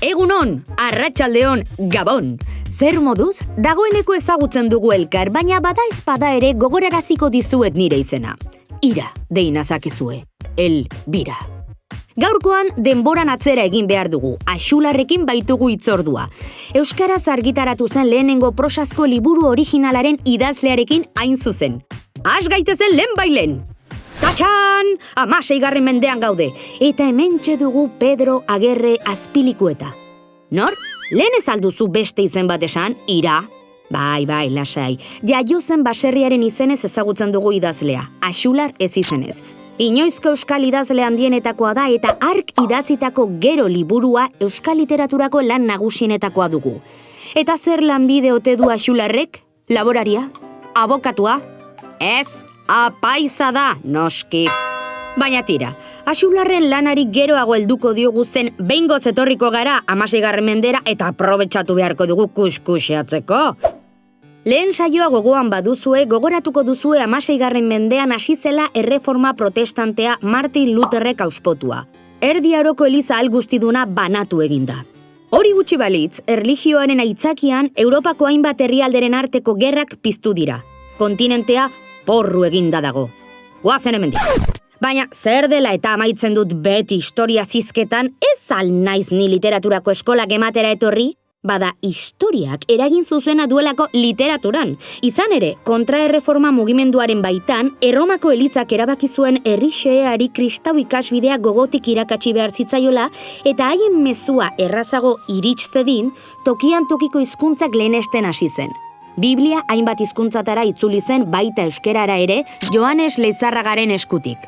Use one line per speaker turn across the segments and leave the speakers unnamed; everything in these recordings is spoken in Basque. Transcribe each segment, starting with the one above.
Egunon, arratsaldeon, gabon. Zer moduz, dagoeneko ezagutzen dugu elkar, baina bada ezpada ere gogoraraziko dizuet nire izena. Ira, deinazakizue. El bira. Gaurkoan denboran atzera egin behar dugu, axularrekin baitugu itzordua. Euskaraz argitaratu zen lehenengo prosazko liburu originalaren idazlearekin hain zuzen. Has gaitezen lehen bailen! Tatxan! Amasei garren mendean gaude, eta hementxe dugu Pedro Agerre azpilikueta. Nor? Lehen ez alduzu beste izen bat esan, ira? Bai, bai, lasai. Jaio zen baserriaren izenez ezagutzen dugu idazlea, axular ez izenez. Inoizko euskal idazle handienetakoa da eta ark idatzitako gero liburua euskal literaturako lan nagusienetakoa dugu. Eta zer lanbide ote du axularrek? Laboraria? Abokatua? Ez, apaiza da, noski. Baina tira, axularren lanari geroago helduko diogu zen behingo zetorriko gara amaseigarren mendera eta aprobetsatu beharko dugu kuskuseatzeko. Lehen saioa gogoan baduzue, gogoratuko duzue amaseigarren mendean hasi zela erreforma protestantea Martin Lutherrek auspotua. Erdi aroko eliza algustiduna banatu eginda. Hori gutxi balitz, erligioaren aitzakian Europako hainbat herrialderen arteko gerrak piztu dira. Kontinentea porru eginda dago. Guazen hemendik. Baina zer dela eta amaitzen dut beti historia zizketan, ez al naiz ni literaturako eskolak ematera etorri? Bada, historiak eragin zuzena duelako literaturan. Izan ere, kontraerreforma mugimenduaren baitan, Erromako elizak erabaki zuen herrixeari kristau ikasbidea gogotik irakatsi behar zitzaiola, eta haien mezua errazago iritzdedin, tokian tokiko hizkuntzak lehenesten hasi zen. Biblia hainbat hizkuntzatara itzuli zen baita euskerara ere, Joanes Leizarragaren eskutik.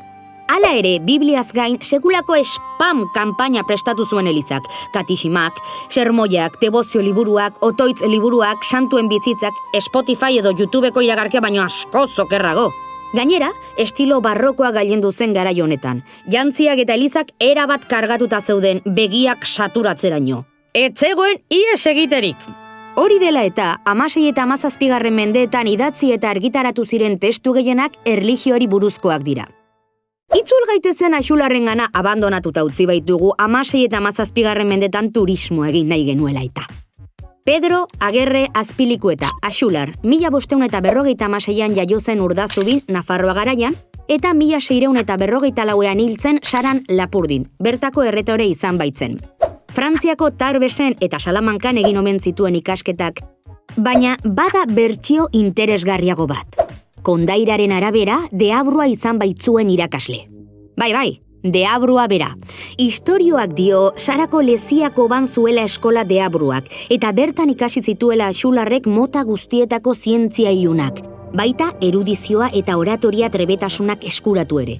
Hala ere, Bibliaz gain, sekulako spam kanpaina prestatu zuen elizak. Katisimak, sermoiak, debozio liburuak, otoitz liburuak, santuen bizitzak, Spotify edo YouTubeko iragarkia baino asko zokerrago. Gainera, estilo barrokoa gailendu zen garai honetan. Jantziak eta elizak erabat kargatuta zeuden begiak saturatzeraino. Etzegoen ies egiterik. Hori dela eta, amasei eta amazazpigarren mendeetan idatzi eta argitaratu ziren testu gehienak erlijioari buruzkoak dira. Itzul gaitezen axularren gana abandonatuta utzi baitugu amasei eta mazazpigarren mendetan turismo egin nahi genuela eta. Pedro Agerre Azpiliku eta Axular, mila bosteun eta berrogeita amaseian jaio zen urdazubin Nafarroa garaian, eta mila seireun eta berrogeita lauean hiltzen saran lapurdin, bertako erretore izan baitzen. Frantziako Tarbesen eta Salamankan egin omen zituen ikasketak, baina bada bertsio interesgarriago bat kondairaren arabera deabrua izan baitzuen irakasle. Bai, bai, deabrua bera. Historioak dio sarako leziako ban zuela eskola deabruak eta bertan ikasi zituela xularrek mota guztietako zientzia ilunak, baita erudizioa eta oratoria trebetasunak eskuratu ere.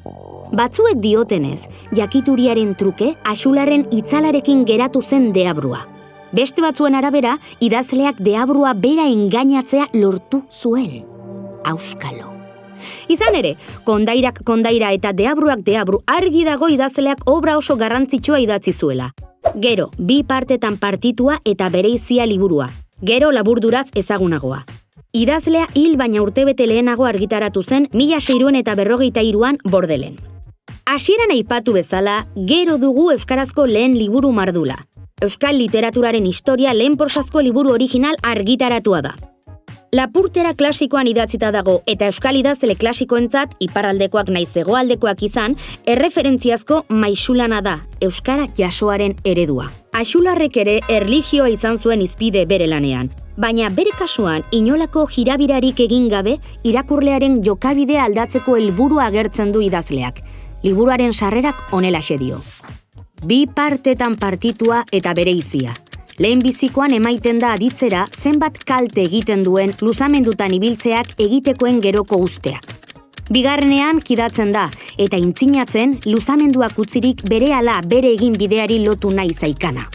Batzuek diotenez, jakituriaren truke axularren itzalarekin geratu zen deabrua. Beste batzuen arabera, idazleak deabrua bera engainatzea lortu zuen auskalo. Izan ere, kondairak kondaira eta deabruak deabru argi dago idazleak obra oso garrantzitsua idatzi zuela. Gero, bi partetan partitua eta bereizia liburua. Gero laburduraz ezagunagoa. Idazlea hil baina urtebete lehenago argitaratu zen mila seiruen eta berrogeita iruan bordelen. Hasieran aipatu bezala, gero dugu Euskarazko lehen liburu mardula. Euskal literaturaren historia lehen porsazko liburu original argitaratua da. Lapurtera klasikoan idatzita dago eta euskal idazle klasikoentzat iparraldekoak naiz hegoaldekoak izan, erreferentziazko maixulana da, euskara jasoaren eredua. Axularrek ere erligioa izan zuen izpide bere lanean, baina bere kasuan inolako jirabirarik egin gabe irakurlearen jokabide aldatzeko helburua agertzen du idazleak. Liburuaren sarrerak onela dio. Bi partetan partitua eta bere izia. Lehen bizikoan emaiten da aditzera zenbat kalte egiten duen luzamendutan ibiltzeak egitekoen geroko usteak. Bigarrenean kidatzen da, eta intzinatzen luzamenduak utzirik bere ala bere egin bideari lotu nahi zaikana.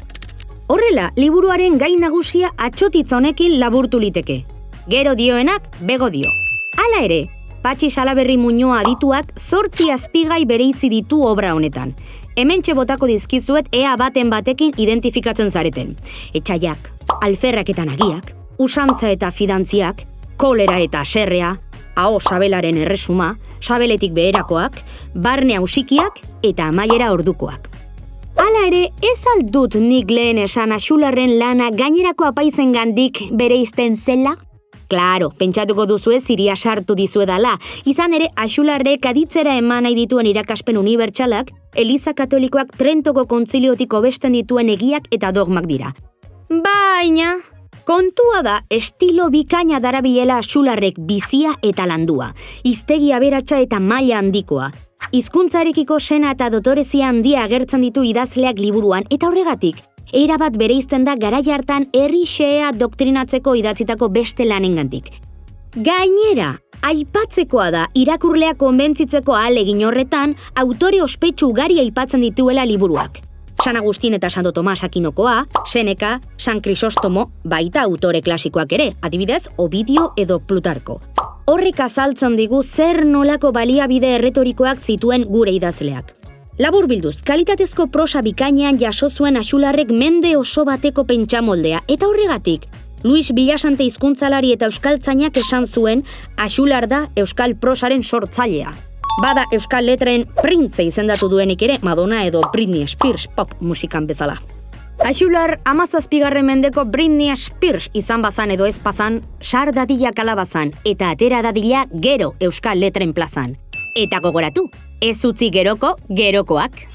Horrela, liburuaren gain nagusia atxotitz honekin laburtu liteke. Gero dioenak, bego dio. Hala ere, Patxi Salaberri Muñoa adituak zortzi azpigai bereizi ditu obra honetan, hemen botako dizkizuet ea baten batekin identifikatzen zareten. Etxaiak, alferrak eta nagiak, usantza eta fidantziak, kolera eta serrea, hau sabelaren erresuma, sabeletik beherakoak, barne hausikiak eta amaiera ordukoak. Hala ere, ez aldut nik lehen esan axularren lana gainerako apaizen gandik bere izten zela? Claro, pentsatuko duzu ez iria sartu dizuedala. Izan ere, axularrek aditzera eman nahi dituen irakaspen unibertsalak, Eliza Katolikoak Trentoko kontziliotik besten dituen egiak eta dogmak dira. Baina, kontua da estilo bikaina darabilela axularrek bizia eta landua, iztegi aberatsa eta maila handikoa. Hizkuntzarekiko sena eta dotorezia handia agertzen ditu idazleak liburuan eta horregatik, erabat bereizten da garai hartan herri xea doktrinatzeko idatzitako beste lanengandik. Gainera, aipatzekoa da irakurlea konbentzitzeko ahalegin horretan autore ospetsu ugari aipatzen dituela liburuak. San Agustin eta Santo Tomas Akinokoa, Seneca, San Crisostomo, baita autore klasikoak ere, adibidez, Ovidio edo Plutarko. Horrek azaltzen digu zer nolako baliabide erretorikoak zituen gure idazleak. Labur bilduz, kalitatezko prosa bikainean jaso zuen axularrek mende oso bateko pentsamoldea, eta horregatik, Luis Villasante hizkuntzalari eta euskaltzainak esan zuen axular da euskal prosaren sortzailea. Bada euskal letren printze izendatu duenik ere Madonna edo Britney Spears pop musikan bezala. Axular amazazpigarren mendeko Britney Spears izan bazan edo ez bazan, sar dadila kalabazan eta atera dadila gero euskal letren plazan. Eta gogoratu, ez utzi geroko gerokoak.